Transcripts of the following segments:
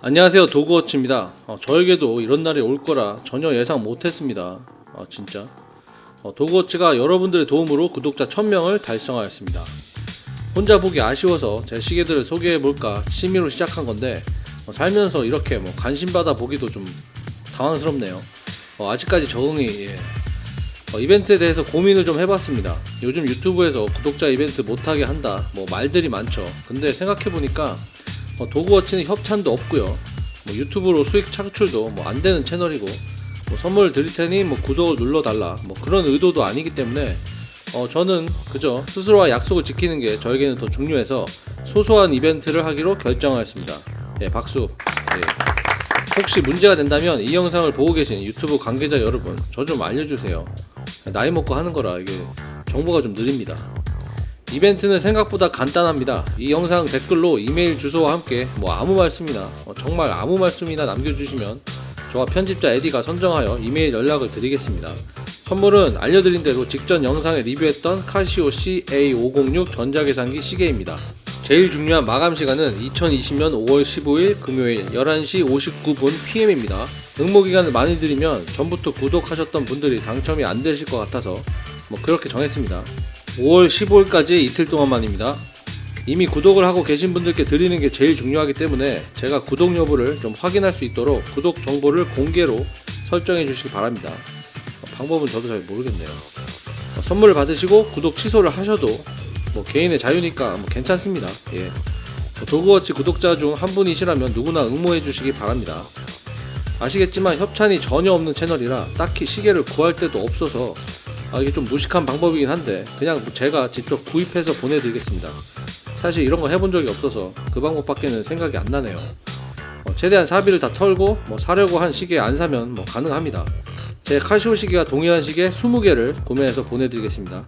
안녕하세요. 도그워치입니다. 어, 저에게도 이런 날이 올 거라 전혀 예상 못했습니다. 어, 진짜? 어, 도그워치가 여러분들의 도움으로 구독자 1000명을 달성하였습니다. 혼자 보기 아쉬워서 제 시계들을 소개해볼까 취미로 시작한 건데 어, 살면서 이렇게 뭐 관심받아 보기도 좀 당황스럽네요. 어, 아직까지 적응이 예. 어, 이벤트에 대해서 고민을 좀 해봤습니다. 요즘 유튜브에서 구독자 이벤트 못하게 한다. 뭐 말들이 많죠. 근데 생각해보니까 뭐 도그워치는 협찬도 없고요. 뭐 유튜브로 수익 창출도 뭐 안 되는 채널이고 뭐 선물 드릴 테니 뭐 구독을 눌러 달라 뭐 그런 의도도 아니기 때문에 어 저는 그저 스스로와 약속을 지키는 게 저에게는 더 중요해서 소소한 이벤트를 하기로 결정하였습니다. 예, 박수. 예. 혹시 문제가 된다면 이 영상을 보고 계신 유튜브 관계자 여러분 저 좀 알려주세요. 나이 먹고 하는 거라 이게 정보가 좀 느립니다. 이벤트는 생각보다 간단합니다. 이 영상 댓글로 이메일 주소와 함께 뭐 아무 말씀이나 어, 정말 아무 말씀이나 남겨주시면 저와 편집자 에디가 선정하여 이메일 연락을 드리겠습니다. 선물은 알려드린 대로 직전 영상에 리뷰했던 카시오 CA506 전자계산기 시계입니다. 제일 중요한 마감 시간은 2020년 5월 15일 금요일 11시 59분 PM입니다. 응모 기간을 많이 드리면 전부터 구독하셨던 분들이 당첨이 안 되실 것 같아서 뭐 그렇게 정했습니다. 5월 15일까지 이틀 동안만입니다. 이미 구독을 하고 계신 분들께 드리는 게 제일 중요하기 때문에 제가 구독 여부를 좀 확인할 수 있도록 구독 정보를 공개로 설정해 주시기 바랍니다. 어, 방법은 저도 잘 모르겠네요. 어, 선물을 받으시고 구독 취소를 하셔도 뭐 개인의 자유니까 뭐 괜찮습니다. 예. 뭐 도그워치 구독자 중 한 분이시라면 누구나 응모해 주시기 바랍니다. 아시겠지만 협찬이 전혀 없는 채널이라 딱히 시계를 구할 데도 없어서 아, 이게 좀 무식한 방법이긴 한데 그냥 제가 직접 구입해서 보내드리겠습니다. 사실 이런 거 해본 적이 없어서 그 방법밖에는 생각이 안 나네요. 어, 최대한 사비를 다 털고 뭐 사려고 한 시계 안 사면 뭐 가능합니다. 제 카시오 시계와 동일한 시계 20개를 구매해서 보내드리겠습니다.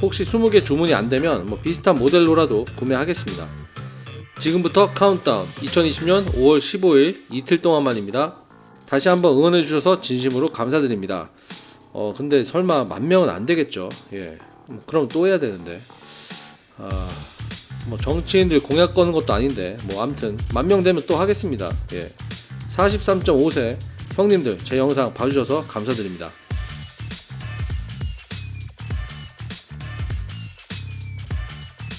혹시 20개 주문이 안 되면 뭐 비슷한 모델로라도 구매하겠습니다. 지금부터 카운트다운 2020년 5월 15일 이틀 동안만입니다. 다시 한번 응원해 주셔서 진심으로 감사드립니다. 어 근데 설마 만 명은 안 되겠죠. 예. 뭐 그럼 또 해야 되는데. 아, 뭐 정치인들 공약 거는 것도 아닌데 뭐 아무튼 만 명 되면 또 하겠습니다. 예. 43.5세 형님들 제 영상 봐주셔서 감사드립니다.